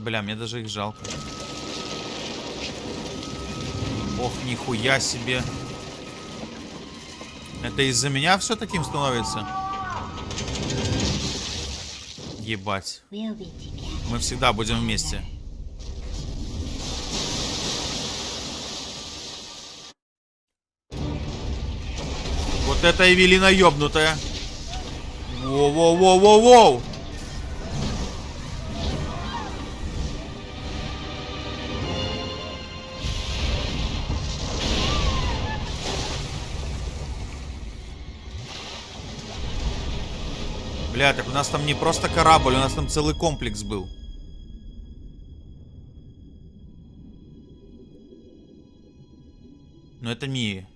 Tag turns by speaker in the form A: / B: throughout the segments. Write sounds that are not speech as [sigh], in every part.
A: Бля, мне даже их жалко. Ох, нихуя себе. Это из-за меня все таким становится? Ебать. Мы всегда будем вместе. Вот это Эвелина ёбнутая. Воу-воу-воу-воу-воу. Бля, так у нас там не просто корабль, у нас там целый комплекс был. Но это Мия.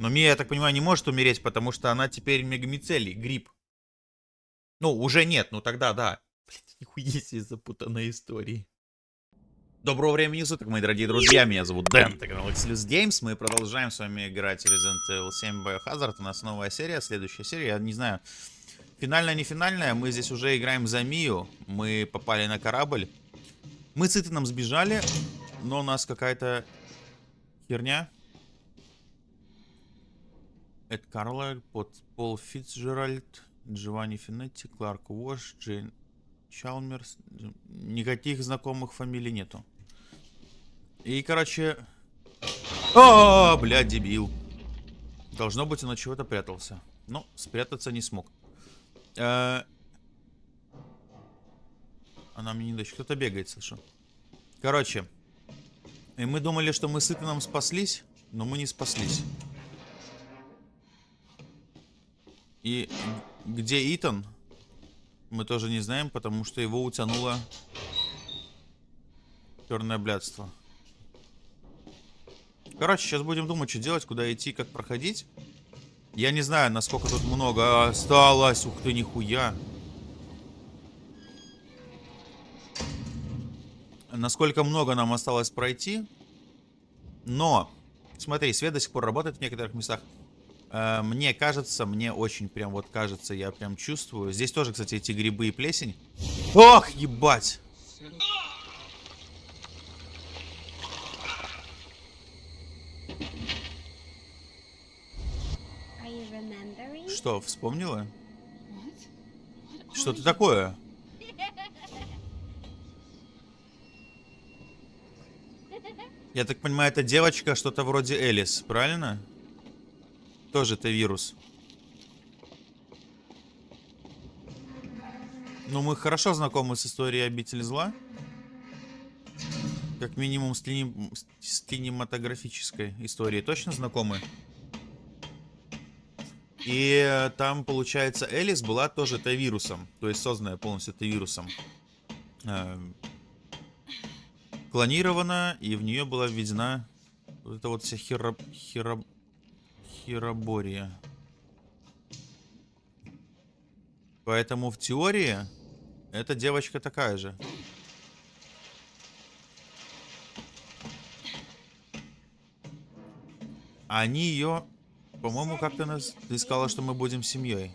A: Но Мия, я так понимаю, не может умереть, потому что она теперь мегамицелий, гриб. Ну, уже нет, ну тогда да. Блин, [laughs] нихуя себе запутанная история. Доброго времени суток, мои дорогие друзья, меня зовут Дэн, это канал Xlus Games, мы продолжаем с вами играть Resident Evil 7 Biohazard, у нас новая серия, следующая серия, я не знаю, финальная, не финальная, мы здесь уже играем за Мию, мы попали на корабль, мы с Итаном сбежали, но у нас какая-то херня, Эд Карлайль, Пол Фитцджеральд, Джованни Финетти, Кларк Уош, Джейн Чалмерс. Никаких знакомых фамилий нету. И, короче... О, блядь, дебил. Должно быть, он от чего-то прятался. Но спрятаться не смог. Э Она мне не дает. Кто-то бегает, слышу. Короче. И мы думали, что мы с Итаном спаслись, но мы не спаслись. И где Итан, мы тоже не знаем, потому что его утянуло черное блядство. Короче, сейчас будем думать, что делать, куда идти, как проходить. Я не знаю, насколько тут много осталось. Ух ты, нихуя. Насколько много нам осталось пройти. Но, смотри, свет до сих пор работает в некоторых местах. Э, мне кажется, мне очень прям вот кажется, я прям чувствую. Здесь тоже, кстати, эти грибы и плесень. Ох, ебать! Что, вспомнила? Что ты такое? Я так понимаю, это девочка что-то вроде Элис, правильно? Тоже это вирус. Ну, мы хорошо знакомы с историей обители зла. Как минимум с, кинем... с кинематографической историей. Точно знакомы? И там, получается, Элис была тоже Т-вирусом. То есть созданная полностью Т-вирусом. Э, клонирована, и в нее была введена вот эта вот вся хера... хера... Хиробория. Поэтому в теории эта девочка такая же. Они ее, по-моему, как-то нас... Ты сказала, что мы будем семьей.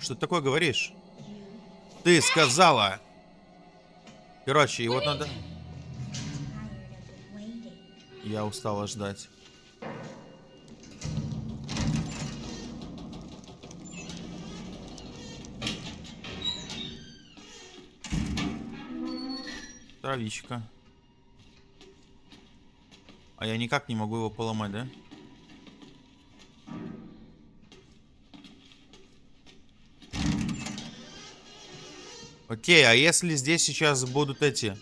A: Что ты такое говоришь? Ты сказала! Короче, и вот надо... Я устала ждать. Травичка. А я никак не могу его поломать, да? Окей, а если здесь сейчас будут эти...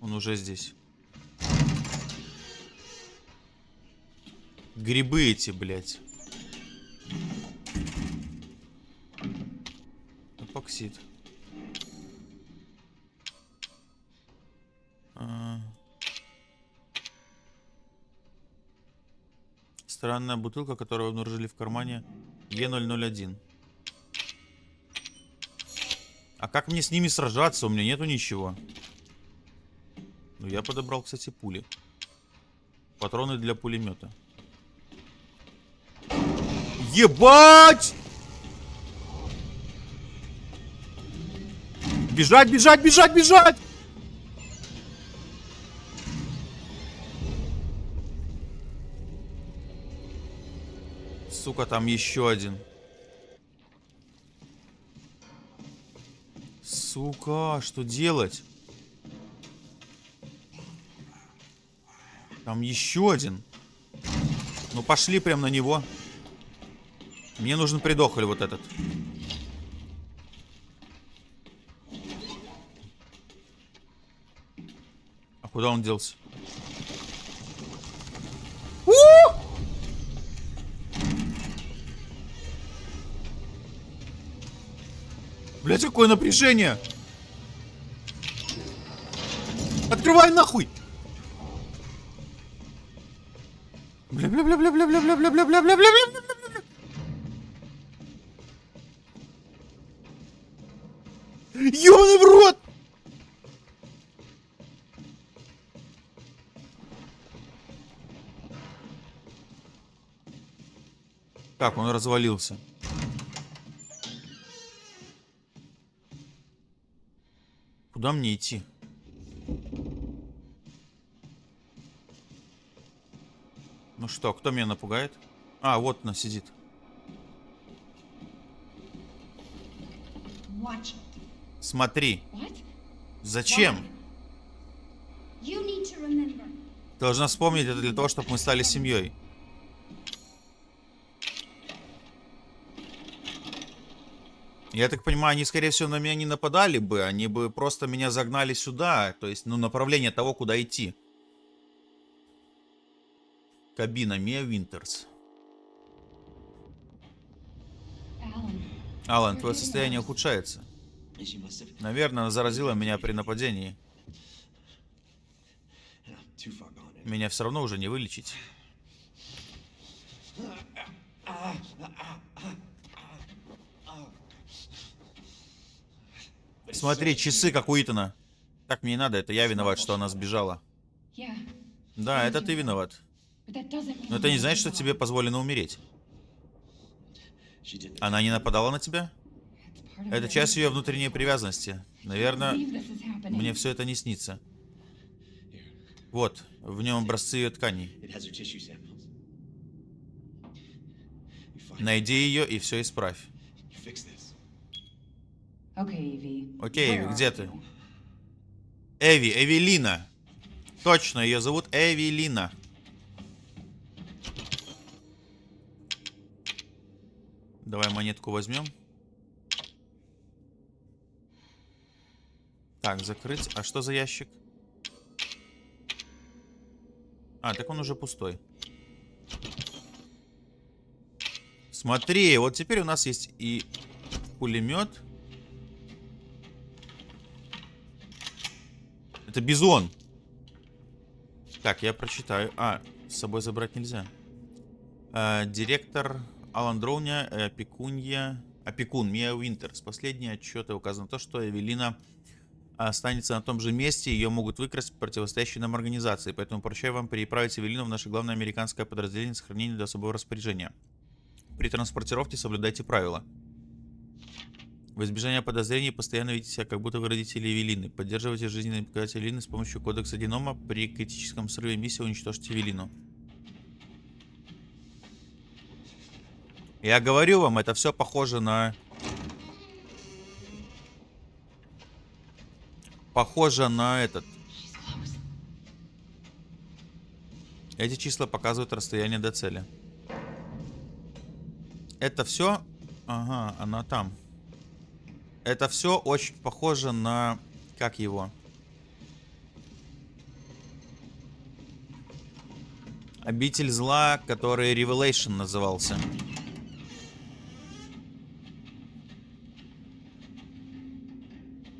A: Он уже здесь. Грибы эти, блядь. эпоксид. Странная бутылка, которую обнаружили в кармане Е001. А как мне с ними сражаться? У меня нету ничего. Ну, я подобрал, кстати, пули. Патроны для пулемета. Ебать! Бежать, бежать, бежать, бежать! Сука, там еще один. Сука, что делать? Там еще один. Ну, пошли прям на него. Мне нужен придохоль вот этот. А куда он делся? Блять, какое напряжение! Открывай нахуй! бля бля бля бля бля бля бля бля бля бля бля бля бля Ёбаный в рот! Так, он развалился. Куда мне идти? Ну что, кто меня напугает? А, вот она сидит. Смотри. Зачем? Должна вспомнить это для того, чтобы мы стали семьей. Я так понимаю, они, скорее всего, на меня не нападали бы. Они бы просто меня загнали сюда. То есть, ну, направление того, куда идти. Кабина Мия Винтерс. Алан, твое состояние ухудшается. Наверное, она заразила меня при нападении. Меня все равно уже не вылечить. Смотри, часы, как у Итана. Так мне надо, это я виноват, что она сбежала. Да, это ты виноват. Но это не значит, что тебе позволено умереть. Она не нападала на тебя? Это часть ее внутренней привязанности. Наверное, мне все это не снится. Вот, в нем образцы ее тканей. Найди ее и все исправь. Окей, Эви, где ты? Эви, Эвелина. Точно, ее зовут Эвелина. Давай монетку возьмем. Так, закрыть. А что за ящик? А, так он уже пустой. Смотри, вот теперь у нас есть и пулемет. Это бизон. Так, я прочитаю. А, с собой забрать нельзя. А, директор Алан Дроуня, э, опекунья, опекун Мия Уинтерс. Последние отчеты указано то, что Эвелина останется на том же месте, ее могут выкрасть противостоящие нам организации. Поэтому поручаю вам переправить Эвелину в наше главное американское подразделение сохранения до особого распоряжения. При транспортировке соблюдайте правила. В избежание подозрений постоянно ведите себя, как будто вы родители Эвелины. Поддерживайте жизненные показатели Эвелины с помощью кодекса Динома. При критическом срыве миссии уничтожьте Эвелину. Я говорю вам, это все похоже на... Похоже на этот. Эти числа показывают расстояние до цели. Это все... Ага, она там. Это все очень похоже на... Как его? Обитель зла, который Revelation назывался.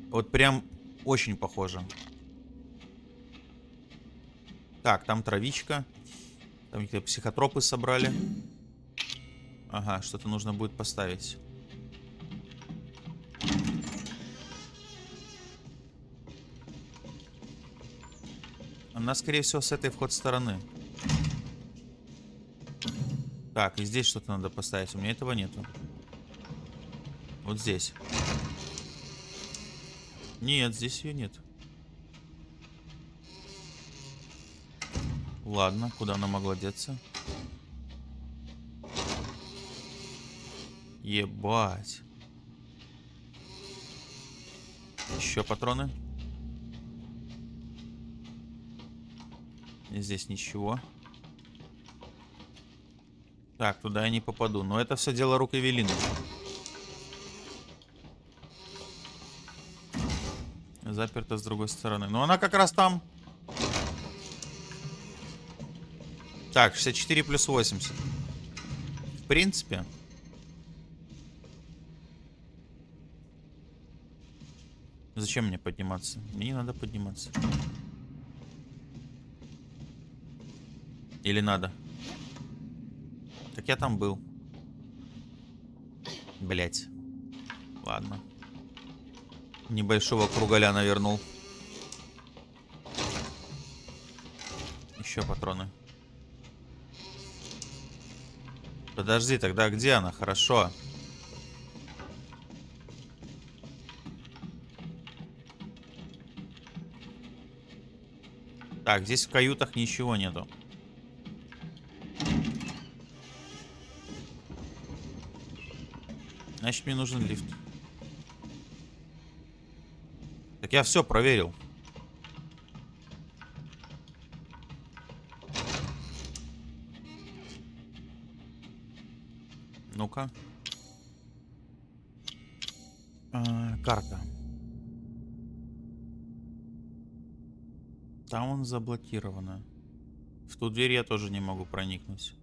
A: Вот прям очень похоже. Так, там травичка. Там какие-то психотропы собрали. Ага, что-то нужно будет поставить. Она, скорее всего, с этой вход стороны. Так, и здесь что-то надо поставить. У меня этого нету. Вот здесь. Нет, здесь ее нет. Ладно, куда она могла деться? Ебать. Еще патроны. Здесь ничего. Так, туда я не попаду. Но это все дело рук Эвелины. Заперта с другой стороны. Но она как раз там. Так, 64 плюс 80. В принципе. Зачем мне подниматься? Мне не надо подниматься. Или надо? Так я там был. Блять. Ладно. Небольшого кругаля навернул. Еще патроны. Подожди, тогда где она? Хорошо. Так, здесь в каютах ничего нету. Значит, мне нужен лифт. Так я все проверил. Ну-ка. А, карта. Там он заблокирована. В ту дверь я тоже не могу проникнуть.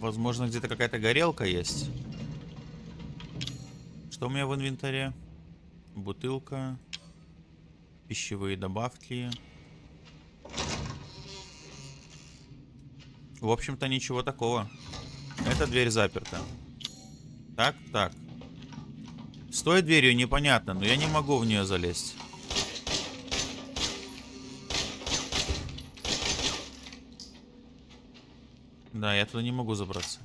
A: Возможно, где-то какая-то горелка есть. Что у меня в инвентаре? Бутылка. Пищевые добавки. В общем-то, ничего такого. Эта дверь заперта. Так, так. С той дверью непонятно, но я не могу в нее залезть. Да, я туда не могу забраться.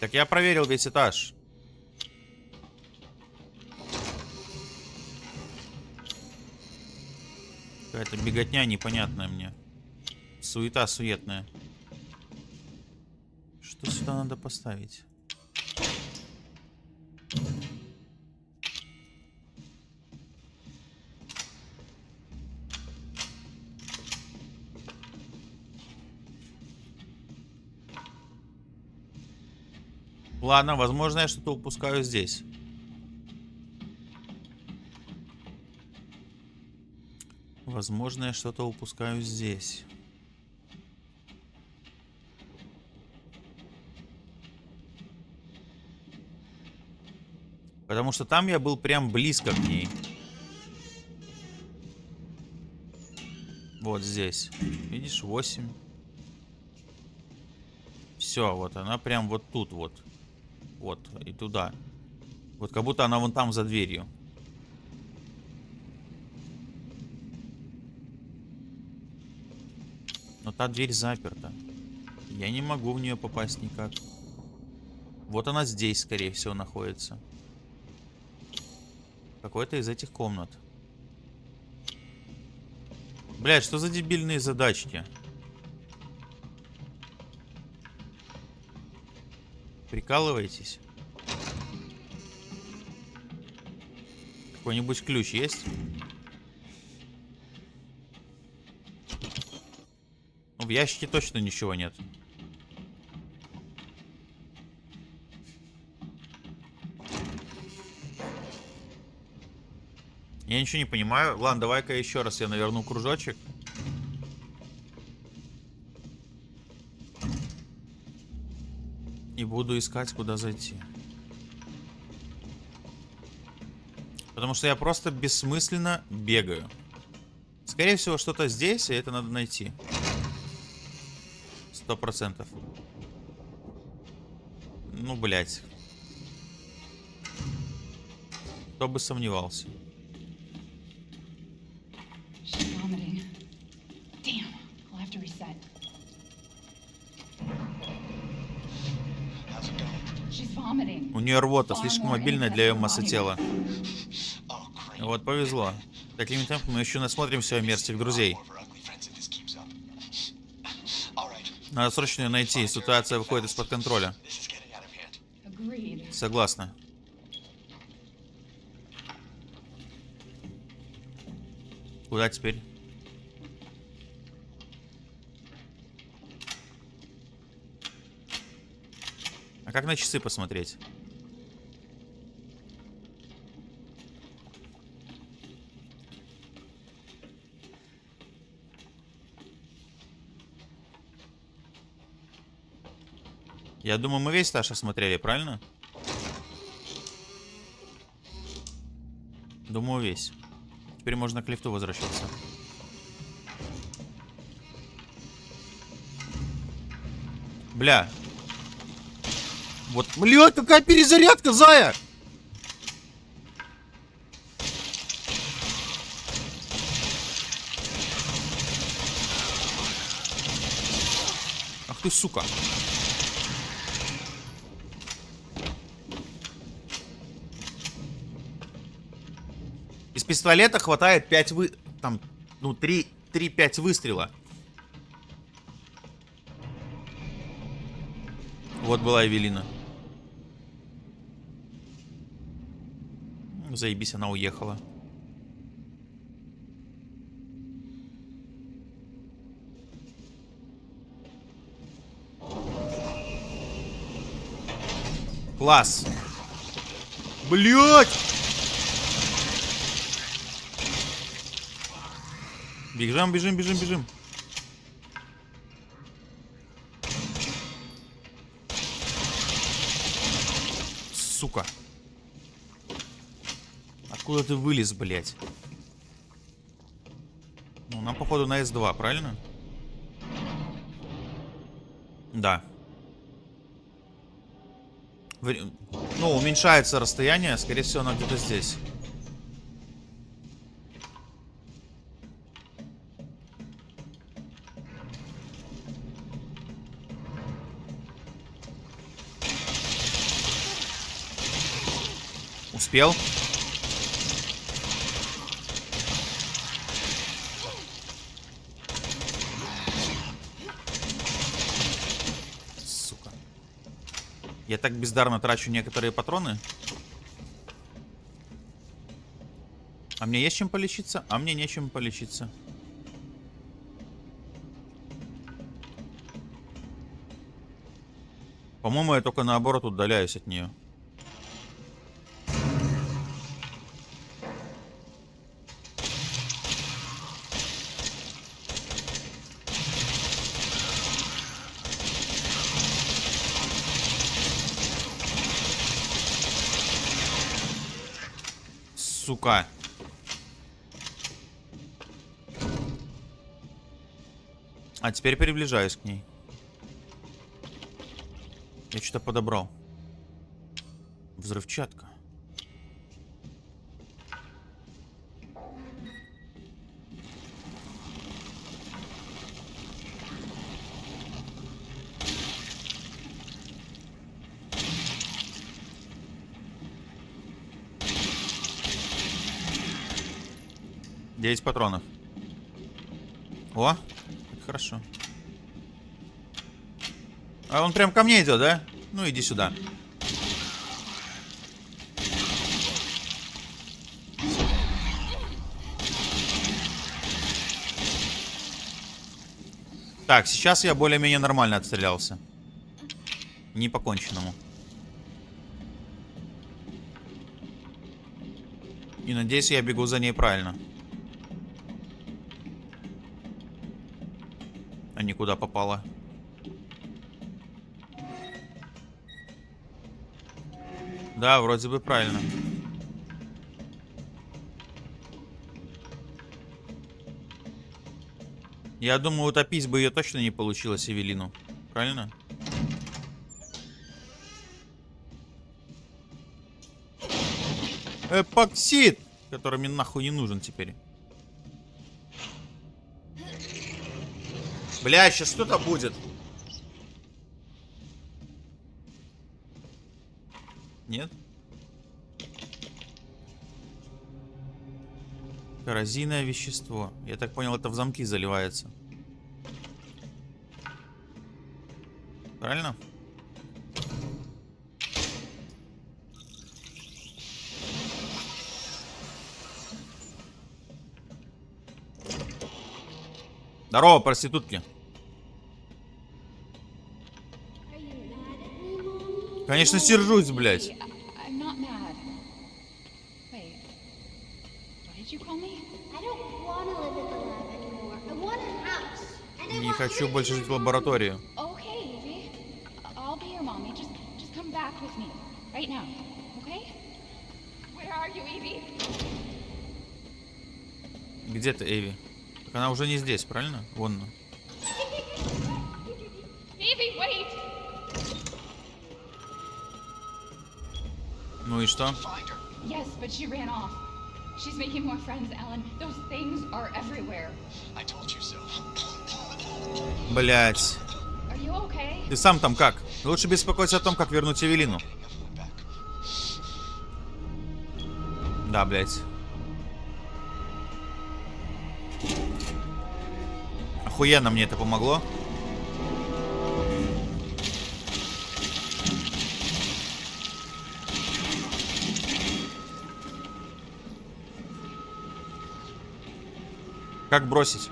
A: Так я проверил весь этаж. Какая-то беготня непонятная мне. Суета суетная. Что сюда надо поставить? Ладно, возможно, я что-то упускаю здесь. Возможно, я что-то упускаю здесь. Потому что там я был прям близко к ней. Вот здесь. Видишь, 8. Все, вот она прям вот тут вот. Вот, и туда. Вот как будто она вон там за дверью. Но та дверь заперта. Я не могу в нее попасть никак. Вот она здесь, скорее всего, находится. Какой-то из этих комнат. Блять, что за дебильные задачки? Прикалываетесь? Какой-нибудь ключ есть? Ну, в ящике точно ничего нет. Я ничего не понимаю. Ладно, давай-ка еще раз я наверну кружочек. Буду искать, куда зайти. Потому что я просто бессмысленно бегаю. Скорее всего, что-то здесь, и это надо найти. Сто процентов. Ну, блядь. Кто бы сомневался. Нее рвота слишком мобильная для ее массы тела. Вот повезло. Такими темпами мы еще насмотримся мерзких друзей. Надо срочно ее найти. Ситуация выходит из-под контроля. Согласна. Куда теперь? А как на часы посмотреть? Я думаю, мы весь этаж осмотрели, правильно? Думаю, весь. Теперь можно к лифту возвращаться. Бля. Вот, блядь, какая перезарядка, зая! Ах ты, сука. Пистолета хватает 5 вы... Там, ну, 3-5 выстрела. Вот была Эвелина. Заебись, она уехала. Класс. Блять! Бежим, бежим, бежим, бежим. Сука. Откуда ты вылез, блядь? Ну, нам, походу, на С2, правильно? Да. Ну, уменьшается расстояние. Скорее всего, оно где-то здесь. Успел? Сука. Я так бездарно трачу некоторые патроны. А мне есть чем полечиться? А мне нечем полечиться. По-моему, я только наоборот удаляюсь от нее. А теперь приближаюсь к ней. Я что-то подобрал. Взрывчатка. Девять патронов. О, хорошо. А он прям ко мне идет, да? Ну иди сюда. Так, сейчас я более-менее нормально отстрелялся. Не поконченному. И надеюсь, я бегу за ней правильно. А никуда попала. Да, вроде бы правильно. Я думаю, утопить бы ее точно не получилось, Эвелину. Правильно? Эпоксид, который мне нахуй не нужен теперь. Бля, сейчас что-то будет. Нет? Коррозийное вещество. Я так понял, это в замки заливается. Правильно?
B: Want a house. And I
A: Не хочу больше жить в лаборатории. Где ты, Эви? Так она уже не здесь, правильно? Вон. она. Ну и что?
C: Yes, but she ran off. She's making more friends, Alan. Those things are everywhere.
D: I told you so.
A: Блять.
C: Okay?
A: Ты сам там как? Лучше беспокойся о том, как вернуть Эвелину. Да, блять. Охуенно мне это помогло. Как бросить?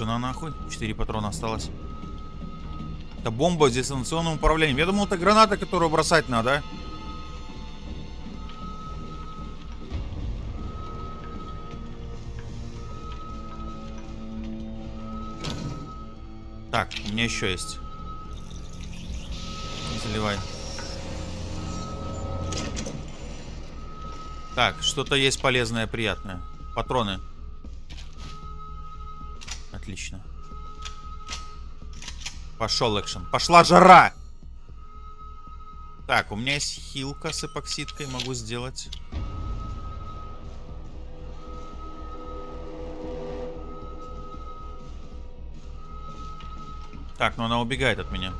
A: Тоже на нахуй. Четыре патрона осталось. Это бомба с дистанционным управлением. Я думал, это граната, которую бросать надо. а? Так, у меня еще есть. Заливай. Так, что-то есть полезное, приятное. Патроны. Пошел экшен. Пошла жара! Так, у меня есть хилка с эпоксидкой. Могу сделать. Так, но она убегает от меня.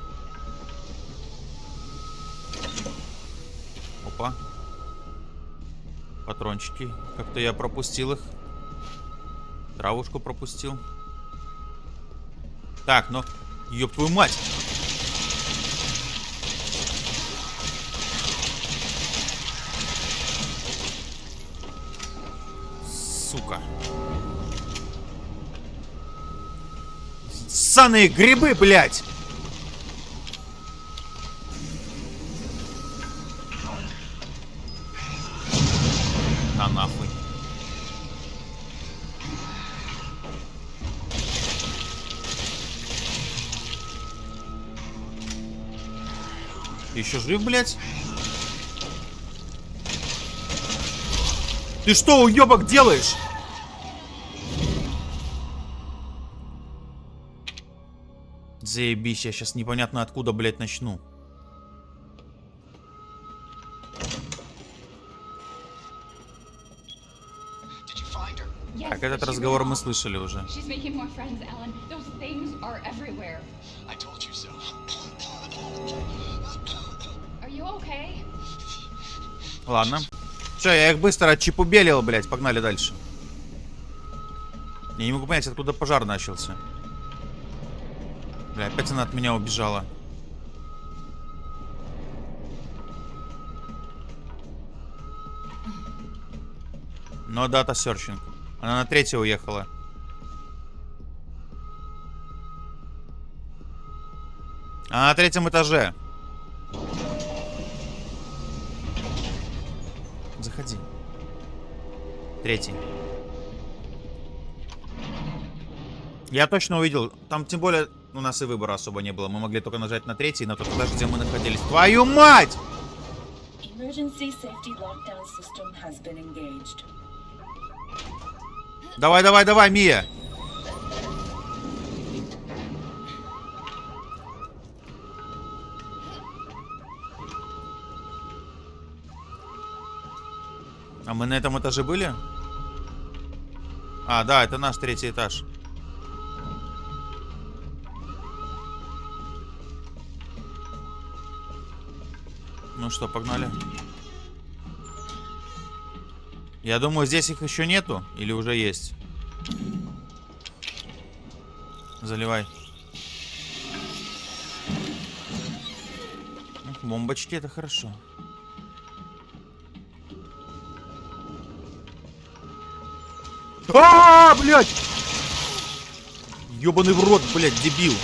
A: Опа. Патрончики. Как-то я пропустил их. Травушку пропустил. Так, ну... Ёб твою мать! Сука. Ссаные грибы, блядь! Жив, блядь? Ты что, уебок, делаешь? Заебись, я сейчас непонятно откуда, блядь, начну. Так, этот разговор мы слышали уже. Ладно. Все, я их быстро отчепубелил, блядь. Погнали дальше. Я не могу понять, откуда пожар начался. Бля, опять она от меня убежала. Но дата серчинг. Она на третье уехала. А на третьем этаже. Заходи. Третий. Я точно увидел. Там тем более у нас и выбора особо не было. Мы могли только нажать на третий, на тот этаж, где мы находились. Твою мать! Давай, давай, давай, Мия! А мы на этом этаже были? А, да, это наш третий этаж. Ну что, погнали. Я думаю, здесь их еще нету. Или уже есть? Заливай. Бомбочки это хорошо. А, блядь! Ёбаный в рот, блядь, дебил.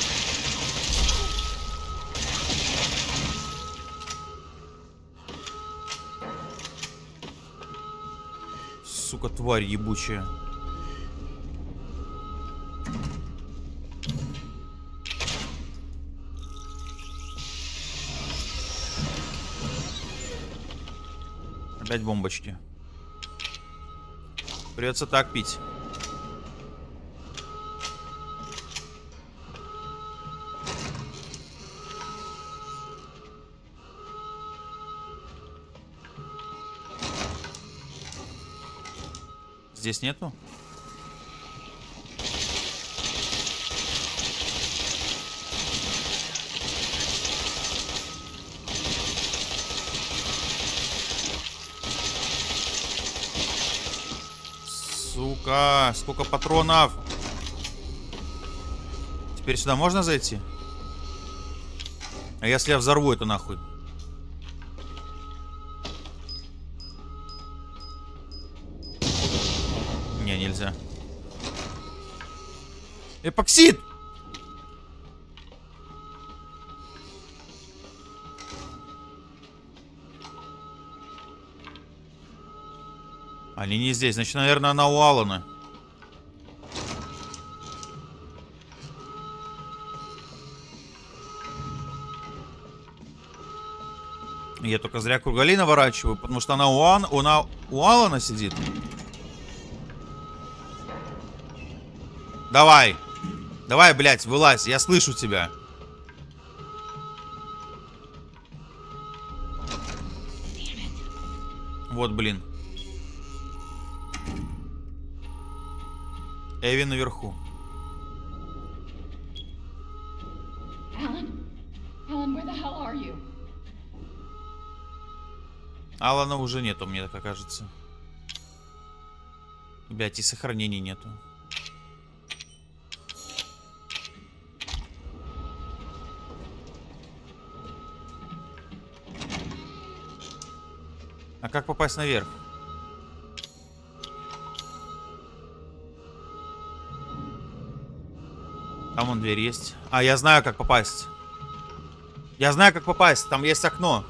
A: Сука, тварь ебучая. Опять бомбочки. Придется так пить. Здесь нету? Сука, сколько патронов. Теперь сюда можно зайти? А если я взорву это нахуй? Не, нельзя. Эпоксид! Они не здесь. Значит, наверное, она у Алана. Я только зря кругали наворачиваю, потому что она у, Ан... она у Алана сидит. Давай. Давай, блядь, вылазь. Я слышу тебя. Вот, блин. Эви наверху. Алана уже нету, мне так кажется. Блять, и сохранений нету. А как попасть наверх? Там вон дверь есть. А, я знаю, как попасть. Я знаю, как попасть. Там есть окно.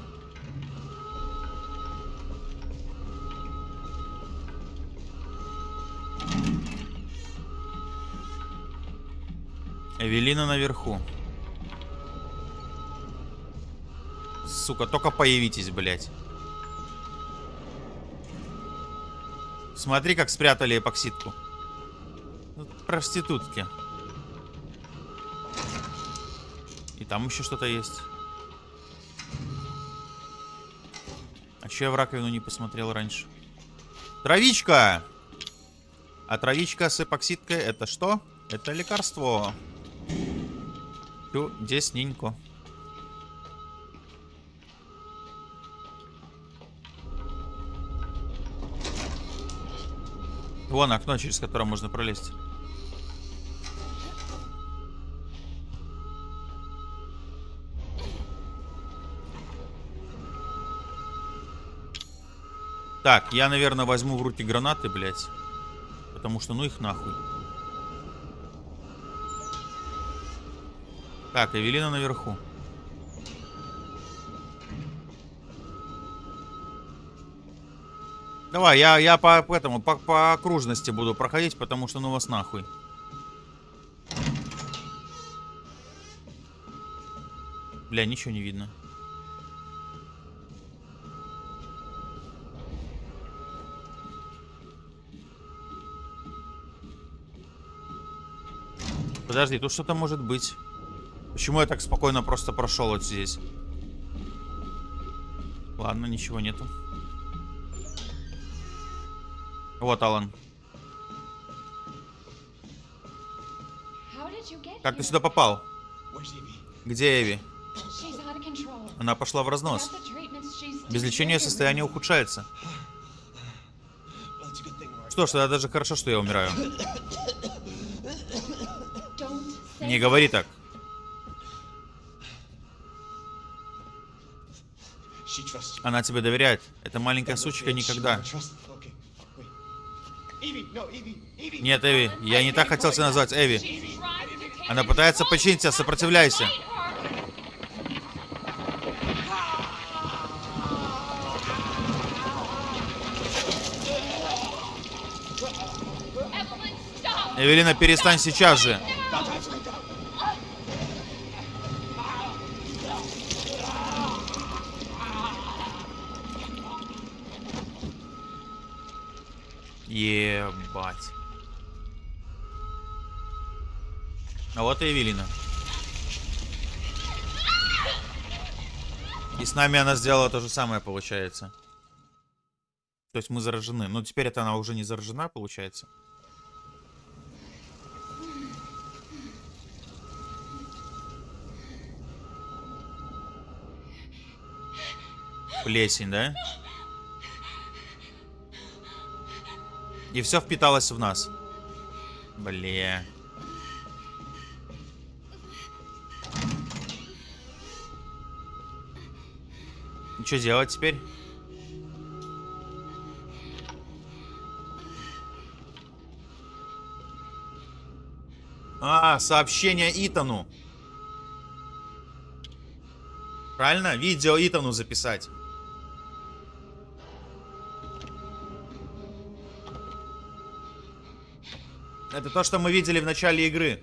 A: Эвелина наверху. Сука, только появитесь, блядь. Смотри, как спрятали эпоксидку. Ну, Проститутки. Там еще что-то есть. А че я в раковину не посмотрел раньше? Травичка! А травичка с эпоксидкой это что? Это лекарство. Чудесненько. Вон окно, через которое можно пролезть. Так, я, наверное, возьму в руки гранаты, блядь. Потому что ну их нахуй. Так, Эвелина наверху. Давай, я, я по, этому, по, по окружности буду проходить, потому что ну вас нахуй. Бля, ничего не видно. Подожди, тут что-то может быть. Почему я так спокойно просто прошел вот здесь? Ладно, ничего нету. Вот, Алан. Как ты сюда попал? Где Эви? Она пошла в разнос. Без лечения состояние ухудшается. Что ж, тогда даже хорошо, что я умираю. [coughs] Не говори так. Она тебе доверяет. Эта маленькая сучка никогда. Нет, Эви, я не так хотел тебя назвать, Эви. Она пытается починить тебя, сопротивляйся. Эвелина, перестань сейчас же. А вот и Эвелина. И с нами она сделала то же самое, получается. То есть мы заражены. Но теперь это она уже не заражена, получается. Плесень, да? И все впиталось в нас. Бля. Что делать теперь? А, сообщение Итану. Правильно? Видео Итану записать. Это то, что мы видели в начале игры.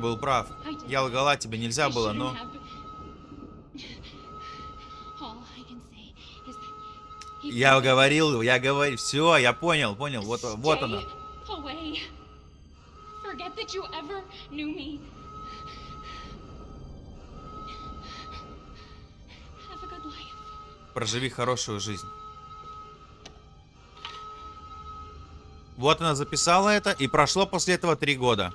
A: Был прав. Я лгала, тебе нельзя было, но... Я говорил, я говорил. Все, я понял, понял. Вот, вот она. Проживи хорошую жизнь. Вот она записала это, и прошло после этого три года.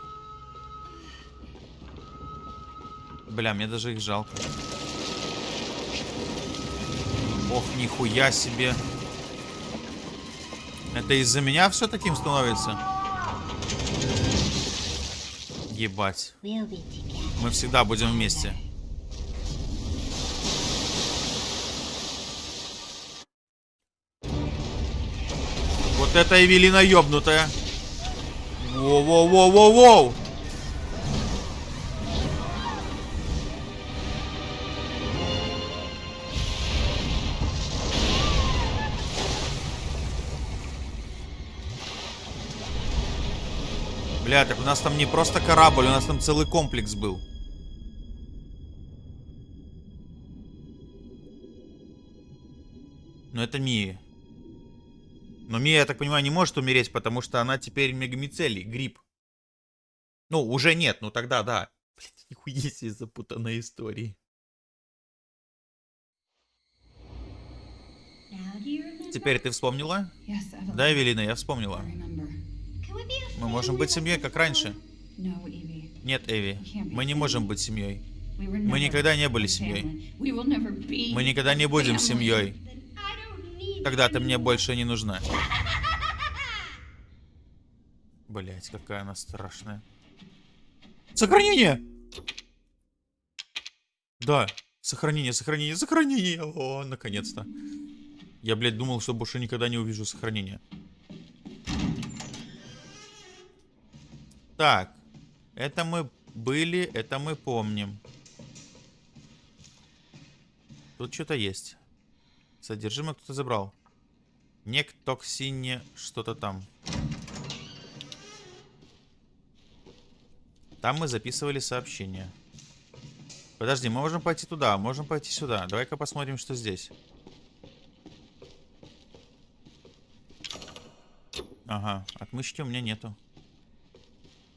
A: Бля, мне даже их жалко. Ох, нихуя себе. Это из-за меня все таким становится? Ебать. Мы всегда будем вместе. Вот это Эвелина ёбнутая. Воу-воу-воу-воу-воу. Бля, так у нас там не просто корабль, у нас там целый комплекс был. Но это Мия. Но Мия, я так понимаю, не может умереть, потому что она теперь мегамицелий, гриб. Ну, уже нет, ну тогда да. Блять, [laughs] нихуя себе запутанная история. Теперь ты вспомнила? Да, Эвелина, я вспомнила. Мы можем быть семьей, как раньше. Нет, Эви, мы не можем быть семьей. Мы никогда не были семьей. Мы никогда не будем семьей. Тогда ты мне больше не нужна. Блять, какая она страшная. Сохранение! Да, сохранение, сохранение, сохранение. О, наконец-то. Я, блядь, думал, что больше никогда не увижу сохранения. Так, это мы были, это мы помним. Тут что-то есть. Содержимое кто-то забрал. Нектоксине что-то там. Там мы записывали сообщение. Подожди, мы можем пойти туда, можем пойти сюда. Давай-ка посмотрим, что здесь. Ага, отмычки у меня нету.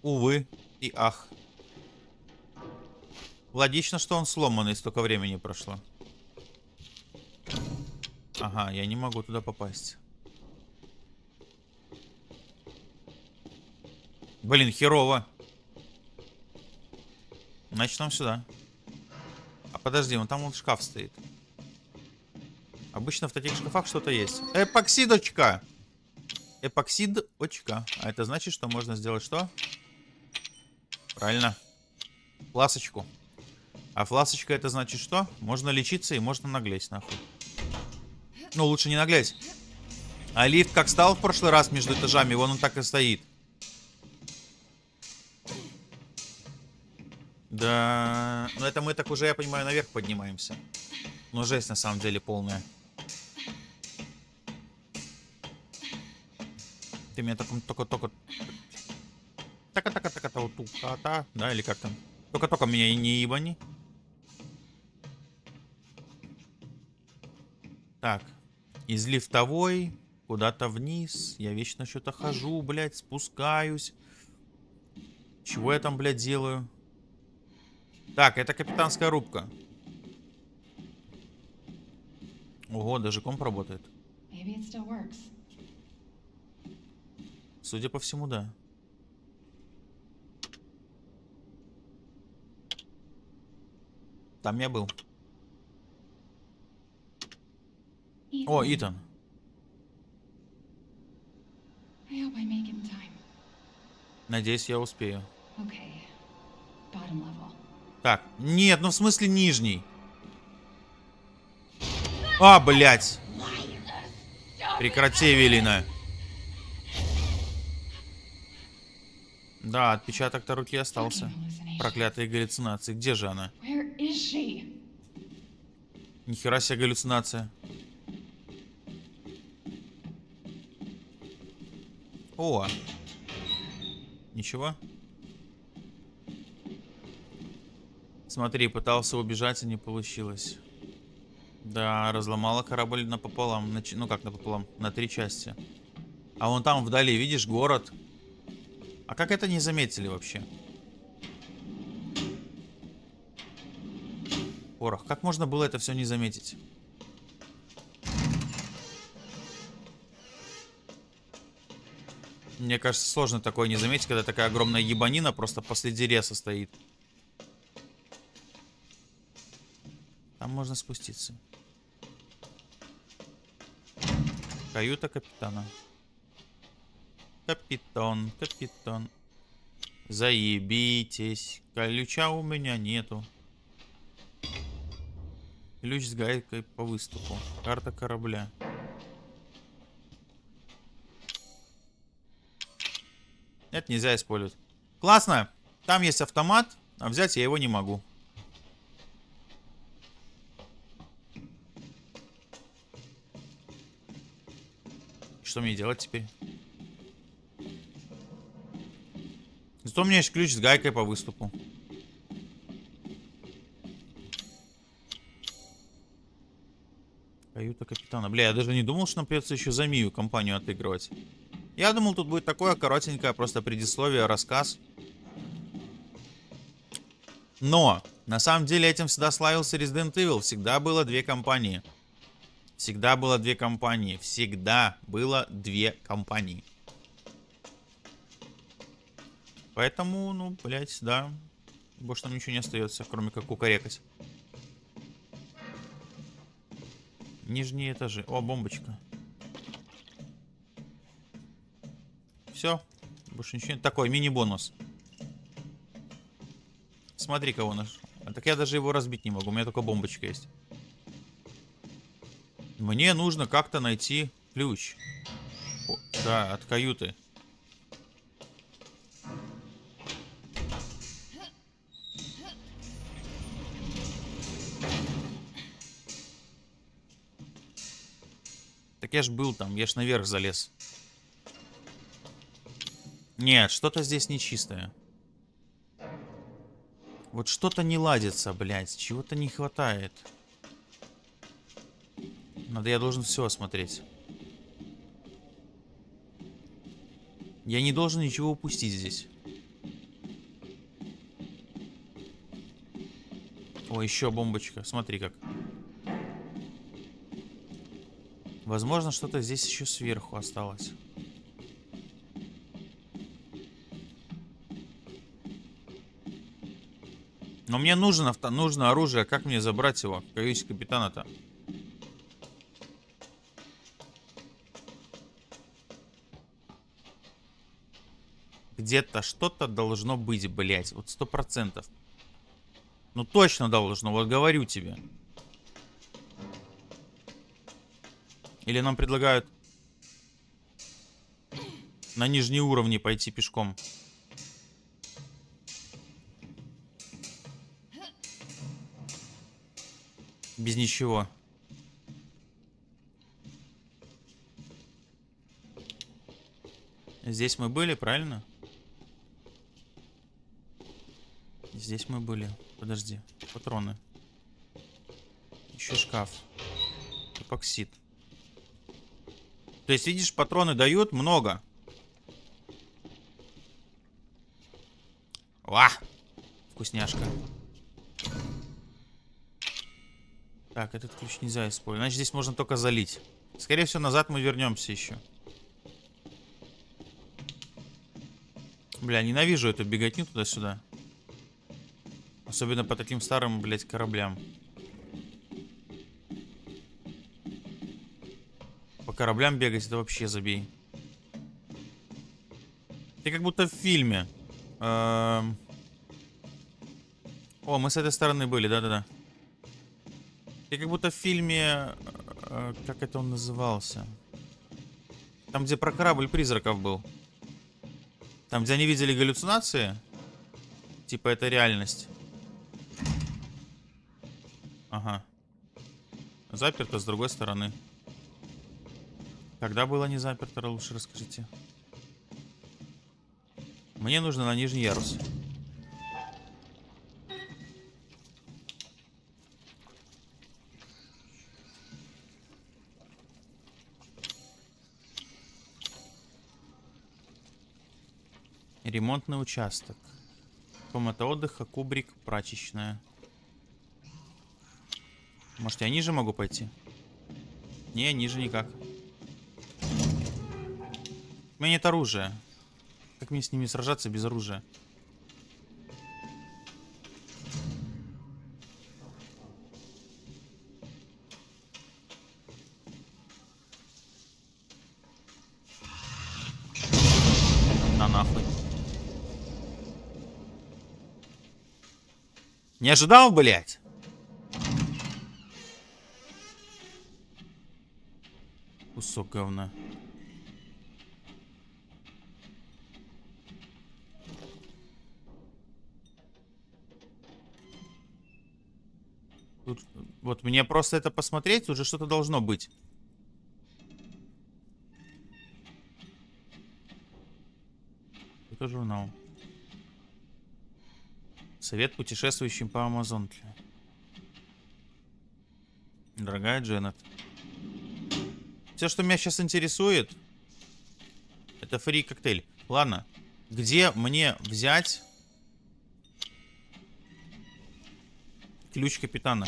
A: Увы и ах. Логично, что он сломанный, столько времени прошло. Ага, я не могу туда попасть. Блин, херово. Значит, нам сюда. А подожди, вон там вот шкаф стоит. Обычно в таких шкафах что-то есть. Эпоксидочка! Эпоксидочка. А это значит, что можно сделать что? Правильно. Фласочку. А фласочка это значит что? Можно лечиться и можно наглеть, нахуй. Ну, лучше не наглеть. А лифт как стал в прошлый раз между этажами, вон он так и стоит. Да, ну это мы так уже, я понимаю, наверх поднимаемся. Ну, жесть на самом деле полная. Ты меня только, только, только... така така така та тука да, или как там? Только-только меня и не ебани. Так, из лифтовой куда-то вниз. Я вечно что-то хожу, блядь, спускаюсь. Чего я там, блядь, делаю? Так, это капитанская рубка. Ого, даже комп работает. Судя по всему, да. Там я был. О, Итан.
C: In time.
A: Надеюсь, я успею. Так, нет, ну в смысле нижний. А, блядь. Прекрати, Эвелина. Да, отпечаток-то руки остался. Проклятые галлюцинации. Где же она? Нихера себе галлюцинация. О! Ничего? Смотри, пытался убежать, и не получилось. Да, разломала корабль напополам. На, ну как напополам? На три части. А вон там вдали, видишь, город. А как это не заметили вообще? Порох. Как можно было это все не заметить? Мне кажется, сложно такое не заметить, когда такая огромная ебанина просто посреди реса стоит. Там можно спуститься. Каюта капитана. Капитан, капитан. Заебитесь. Ключа у меня нету. Ключ с гайкой по выступу. Карта корабля. Это нельзя использовать. Классно. Там есть автомат, а взять я его не могу. Что мне делать теперь? Зато у меня есть ключ с гайкой по выступу. Каюта капитана. Бля, я даже не думал, что нам придется еще за Мию компанию отыгрывать. Я думал, тут будет такое коротенькое просто предисловие, рассказ. Но, на самом деле, этим всегда славился Resident Evil. Всегда было две компании. Всегда было две компании. Всегда было две компании. Поэтому, ну, блядь, да. Больше нам ничего не остается, кроме как кукарекать. Нижние этажи. О, бомбочка. Все. Больше ничего нет. Такой мини-бонус. Смотри, кого наш. А так я даже его разбить не могу. У меня только бомбочка есть. Мне нужно как-то найти ключ. О, да, от каюты. Я ж был там, я ж наверх залез. Нет, что-то здесь нечистое. Вот что-то не ладится, блядь. Чего-то не хватает. Надо, я должен все осмотреть. Я не должен ничего упустить здесь. О, еще бомбочка. Смотри как. Возможно, что-то здесь еще сверху осталось. Но мне нужно, авто- нужно оружие. Как мне забрать его? Каюте капитана-то. Где-то что-то должно быть, блять. Вот сто процентов. Ну точно должно, вот говорю тебе. Или нам предлагают на нижние уровни пойти пешком. Без ничего. Здесь мы были, правильно? Здесь мы были. Подожди. Патроны. Еще шкаф. Эпоксид. То есть, видишь, патроны дают много. Ва! Вкусняшка. Так, этот ключ нельзя использовать. Значит, здесь можно только залить. Скорее всего, назад мы вернемся еще. Бля, ненавижу эту беготню туда-сюда. Особенно по таким старым, блядь, кораблям. Кораблям бегать это вообще забей. Ты как будто в фильме. Эм. О, мы с этой стороны были, да-да-да. Ты как будто в фильме... э, Как это он назывался? Там, где про корабль призраков был. Там, где они видели галлюцинации. Типа это реальность. Ага. Заперто с другой стороны. Когда было не заперто, лучше расскажите. Мне нужно на нижний ярус. Ремонтный участок. Комната отдыха, кубрик, прачечная. Может, я ниже могу пойти? Не, ниже никак. У меня нет оружия. Как мне с ними сражаться без оружия? На. Не ожидал, блядь? Кусок говна. Вот мне просто это посмотреть, уже что-то должно быть. Это журнал. Совет путешествующим по Амазонке. Дорогая Дженнет. Все, что меня сейчас интересует, это фри коктейль. Ладно, где мне взять ключ капитана?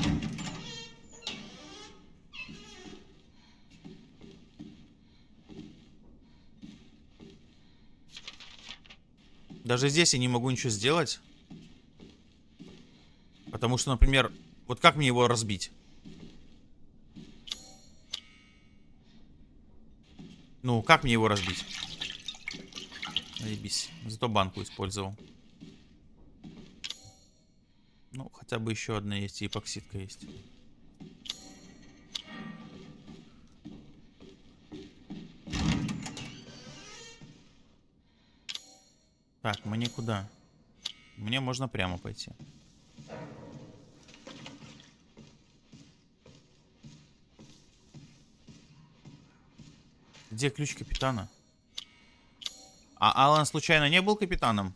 A: Даже здесь я не могу ничего сделать. Потому что, например, вот как мне его разбить? Ну, как мне его разбить? Заебись. Зато банку использовал. Ну, хотя бы еще одна есть, и эпоксидка есть. Мне куда? Мне можно прямо пойти. Где ключ капитана? А Алан случайно не был капитаном?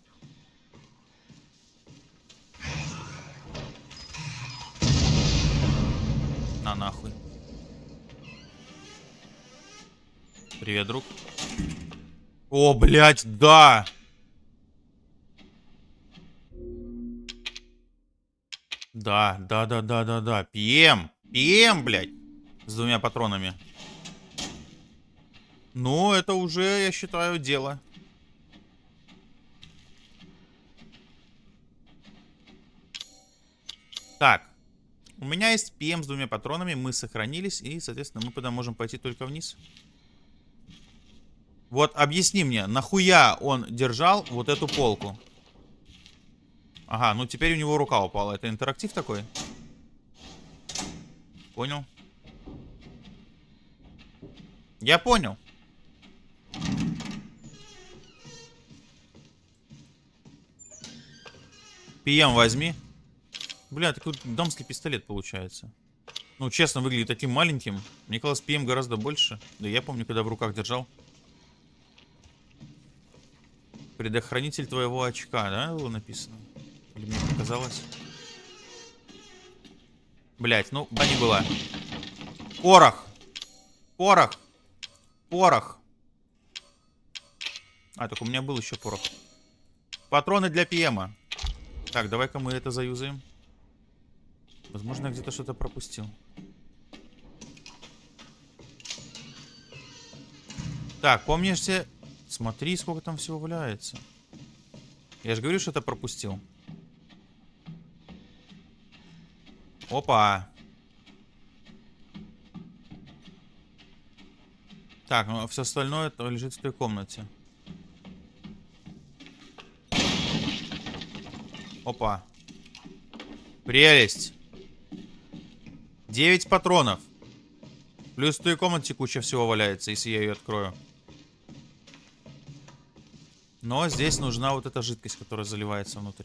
A: На нахуй. Привет, друг. О, блядь, да! Да, да, да, да, да, да. ПМ. ПМ, блядь. С двумя патронами. Ну, это уже, я считаю, дело. Так. У меня есть ПМ с двумя патронами. Мы сохранились. И, соответственно, мы тогда можем пойти только вниз. Вот объясни мне, нахуя он держал вот эту полку? Ага, ну теперь у него рука упала. Это интерактив такой? Понял. Я понял. ПМ возьми. Бля, такой дамский пистолет получается. Ну, честно, выглядит таким маленьким. Мне казалось, ПМ гораздо больше. Да я помню, когда в руках держал. Предохранитель твоего очка, да, было написано? Или мне показалось? Блять, ну, не была. Порох! Порох! Порох! А, так у меня был еще порох. Патроны для ПМа. Так, давай-ка мы это заюзаем. Возможно, я где-то что-то пропустил. Так, помнишься... Смотри, сколько там всего валяется. Я же говорю, что это пропустил. Опа. Так, ну все остальное это лежит в той комнате. Опа. Прелесть. 9 патронов. Плюс в той комнате куча всего валяется, если я ее открою. Но здесь нужна вот эта жидкость, которая заливается внутрь.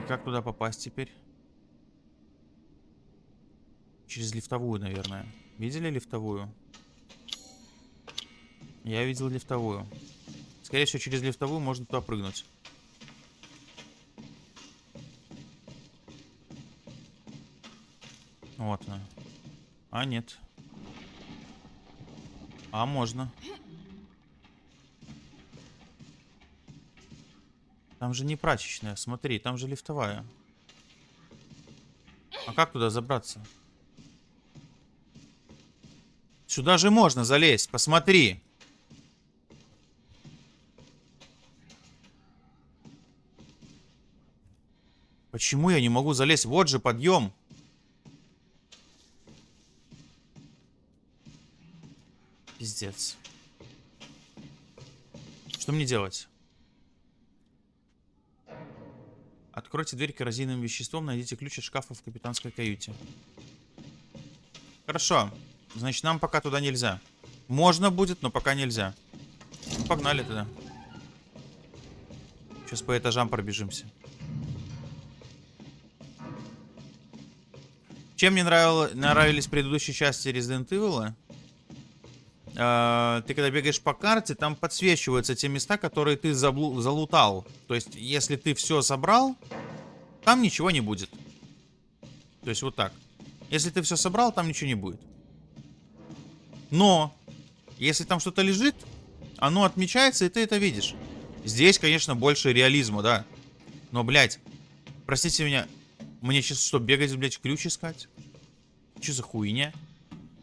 A: И как туда попасть теперь? Через лифтовую, наверное. Видели лифтовую? Я видел лифтовую. Скорее всего, через лифтовую можно туда прыгнуть. Вот она. А, нет. А, можно. Там же не прачечная, смотри, там же лифтовая. А как туда забраться? Сюда же можно залезть, посмотри. Почему я не могу залезть? Вот же подъем. Пиздец. Что мне делать? Откройте дверь коррозийным веществом, найдите ключ от шкафа в капитанской каюте. Хорошо. Значит, нам пока туда нельзя. Можно будет, но пока нельзя. Ну, погнали туда. Сейчас по этажам пробежимся. Чем мне нравило, нравились предыдущие части Resident Evil? Э, ты когда бегаешь по карте, там подсвечиваются те места, которые ты заблу залутал. То есть, если ты все собрал, там ничего не будет. То есть, вот так. Если ты все собрал, там ничего не будет. Но, если там что-то лежит, оно отмечается, и ты это видишь. Здесь, конечно, больше реализма, да. Но, блядь, простите меня, мне сейчас что, бегать, блядь, ключ искать? Что за хуйня?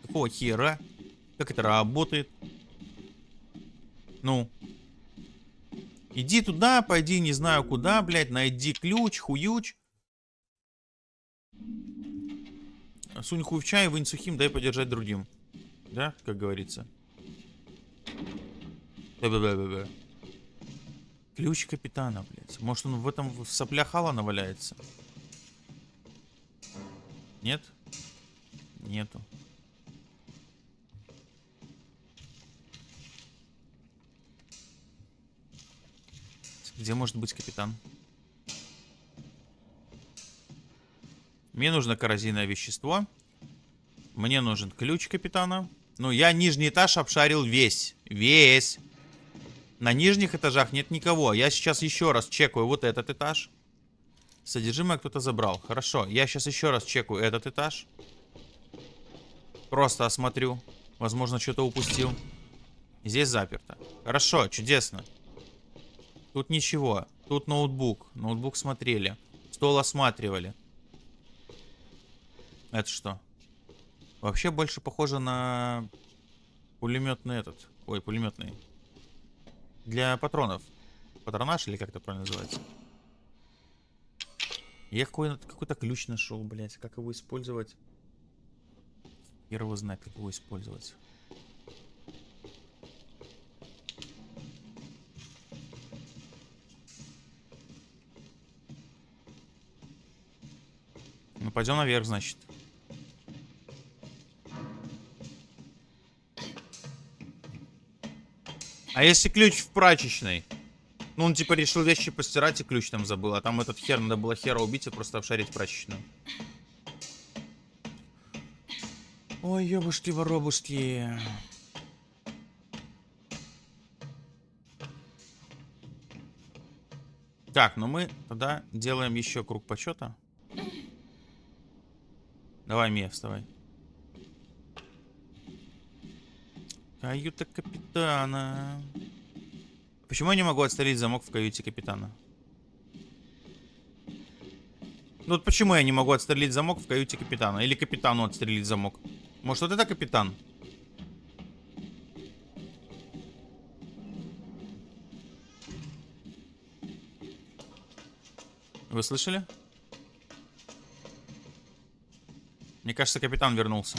A: Какого хера? Как это работает? Ну. Иди туда, пойди не знаю куда, блядь, найди ключ, хуюч. Сунь хуй в чай, вынь сухим, дай подержать другим. Да, как говорится. Бе-бе-бе-бе-бе. Ключ капитана, блядь. Может он в этом в соплях Алана валяется? Нет? Нету. Где может быть капитан? Мне нужно коррозийное вещество. Мне нужен ключ капитана. Ну, я нижний этаж обшарил весь. Весь. На нижних этажах нет никого. Я сейчас еще раз чекаю вот этот этаж. Содержимое кто-то забрал. Хорошо. Я сейчас еще раз чекаю этот этаж. Просто осмотрю. Возможно, что-то упустил. Здесь заперто. Хорошо, чудесно. Тут ничего. Тут ноутбук. Ноутбук смотрели. Стол осматривали. Это что? Вообще больше похоже на пулеметный этот. Ой, пулеметный. Для патронов. Патронаж или как это правильно называется? Я какой- какой-то ключ нашел, блять. Как его использовать? Хер его знает, как его использовать. Пойдем наверх, значит. А если ключ в прачечной? Ну, он типа решил вещи постирать и ключ там забыл. А там этот хер, надо было хера убить и просто обшарить прачечную. Ой, ёбушки-воробушки. Так, ну мы тогда делаем еще круг почета. Давай, Мия, вставай. Каюта капитана. Почему я не могу отстрелить замок в каюте капитана? Ну вот почему я не могу отстрелить замок в каюте капитана? Или капитану отстрелить замок? Может вот это капитан? Вы слышали? Мне кажется, капитан вернулся.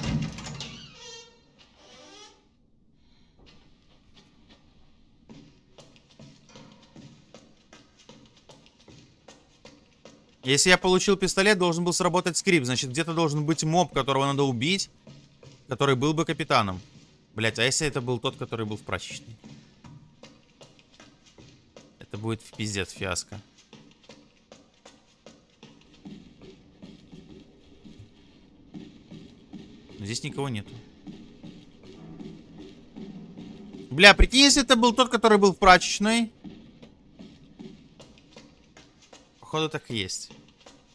A: Если я получил пистолет, должен был сработать скрипт. Значит, где-то должен быть моб, которого надо убить, который был бы капитаном. Блять, а если это был тот, который был в прачечной? Это будет в пиздец фиаско. Здесь никого нету. Бля, прикинь, если это был тот, который был в прачечной. Походу так и есть.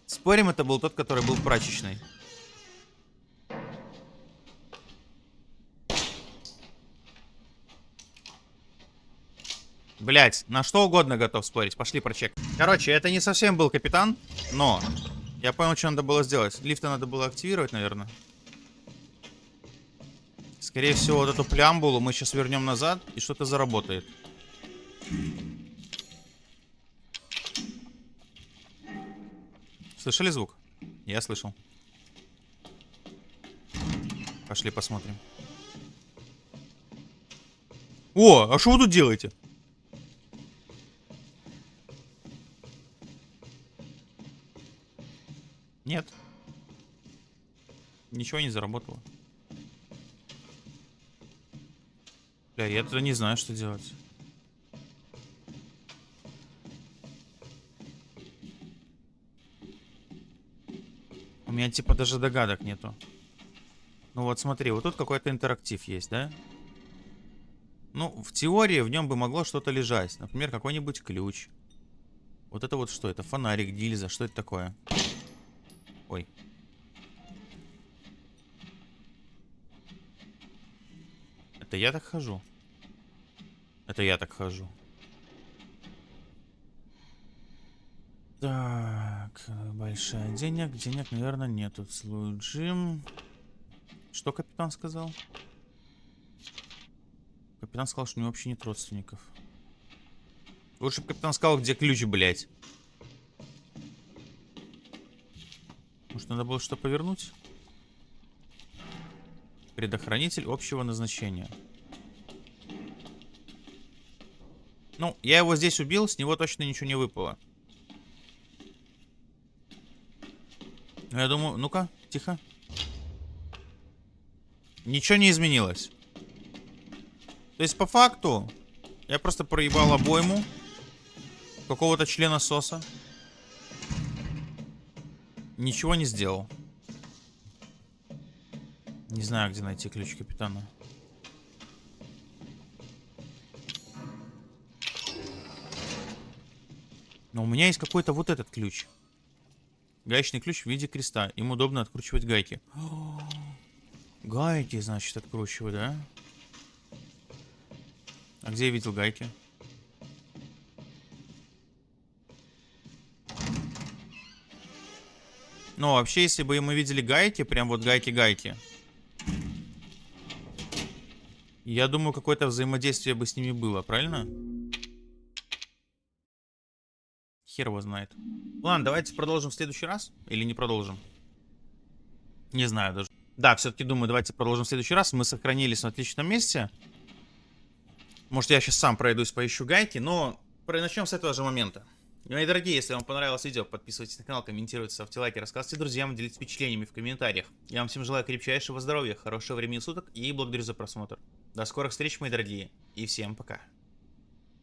A: Спорим, это был тот, который был в прачечной. Блять, на что угодно готов спорить. Пошли прочек. Короче, это не совсем был капитан, но я понял, что надо было сделать. Лифты надо было активировать, наверное. Скорее всего, вот эту плямбулу мы сейчас вернем назад, и что-то заработает. Слышали звук? Я слышал. Пошли посмотрим. О, а что вы тут делаете? Нет. Ничего не заработало. Бля, я тогда не знаю, что делать. У меня типа даже догадок нету. Ну вот смотри, вот тут какой-то интерактив есть, да? Ну, в теории в нем бы могло что-то лежать. Например, какой-нибудь ключ. Вот это вот что? Это фонарик, гильза. Что это такое? Ой. Это я так хожу? Это я так хожу. Так, большая денег. Денег, наверное, нету. Служим. Что капитан сказал? Капитан сказал, что у него вообще нет родственников. Лучше бы капитан сказал, где ключ, блядь. Может, надо было что повернуть. Предохранитель общего назначения. Ну, я его здесь убил, с него точно ничего не выпало. Ну, Я думаю, ну-ка, тихо. Ничего не изменилось. То есть, по факту, я просто проебал обойму какого-то члена соса. Ничего не сделал. Не знаю, где найти ключ капитана. Но у меня есть какой-то вот этот ключ. Гаечный ключ в виде креста. Им удобно откручивать гайки. [gasps] Гайки, значит, откручивать, да? А где я видел гайки? Ну, вообще, если бы мы видели гайки, прям вот гайки-гайки, я думаю, какое-то взаимодействие бы с ними было, правильно? Хер его знает. Ладно, давайте продолжим в следующий раз. Или не продолжим? Не знаю даже. Да, все-таки думаю, давайте продолжим в следующий раз. Мы сохранились на отличном месте. Может, я сейчас сам пройдусь, поищу гайки, но начнем с этого же момента. Мои дорогие, если вам понравилось видео, подписывайтесь на канал, комментируйте, ставьте лайки, рассказывайте друзьям, делитесь впечатлениями в комментариях. Я вам всем желаю крепчайшего здоровья, хорошего времени суток и благодарю за просмотр. До скорых встреч, мои дорогие, и всем пока.